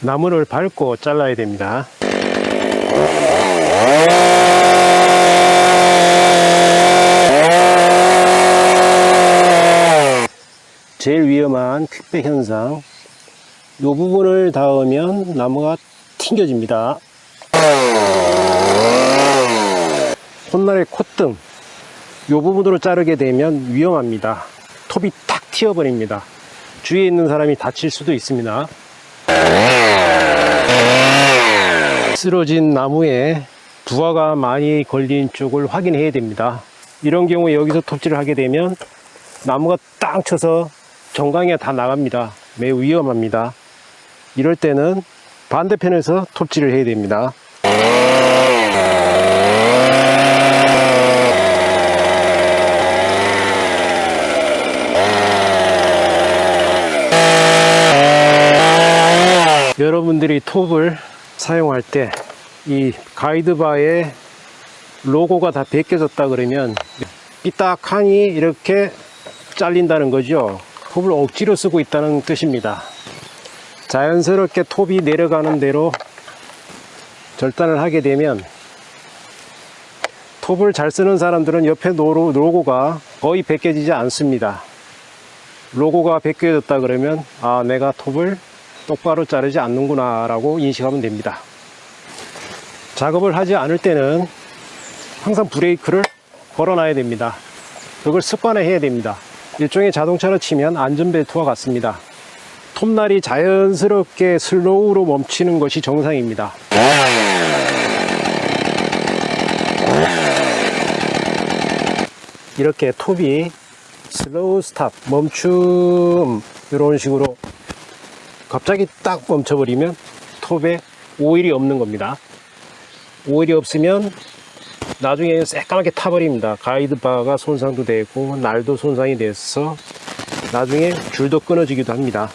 나무를 밟고 잘라야 됩니다. 제일 위험한 퀵백 현상. 이 부분을 닿으면 나무가 튕겨집니다. 콧날의 콧등. 이 부분으로 자르게 되면 위험합니다. 톱이 탁 튀어버립니다. 주위에 있는 사람이 다칠 수도 있습니다 쓰러진 나무에 부하가 많이 걸린 쪽을 확인해야 됩니다. 이런 경우에 여기서 톱질을 하게 되면 나무가 땅 쳐서 정강이가 다 나갑니다. 매우 위험합니다. 이럴 때는 반대편에서 톱질을 해야 됩니다 여러분들이 톱을 사용할 때 이 가이드바에 로고가 다 벗겨졌다 그러면 삐딱하니 이렇게 잘린다는 거죠. 톱을 억지로 쓰고 있다는 뜻입니다. 자연스럽게 톱이 내려가는 대로 절단을 하게 되면 톱을 잘 쓰는 사람들은 옆에 로고가 거의 벗겨지지 않습니다. 로고가 벗겨졌다 그러면 아 내가 톱을 똑바로 자르지 않는구나 라고 인식하면 됩니다. 작업을 하지 않을 때는 항상 브레이크를 걸어 놔야 됩니다. 그걸 습관화 해야 됩니다. 일종의 자동차로 치면 안전벨트와 같습니다. 톱날이 자연스럽게 슬로우로 멈추는 것이 정상입니다. 이렇게 톱이 slow stop 멈춤 이런 식으로 갑자기 딱 멈춰버리면 톱에 오일이 없는 겁니다. 오일이 없으면 나중에 새까맣게 타버립니다. guide bar가 손상도 되고 날도 손상이 돼서 나중에 줄도 끊어지기도 합니다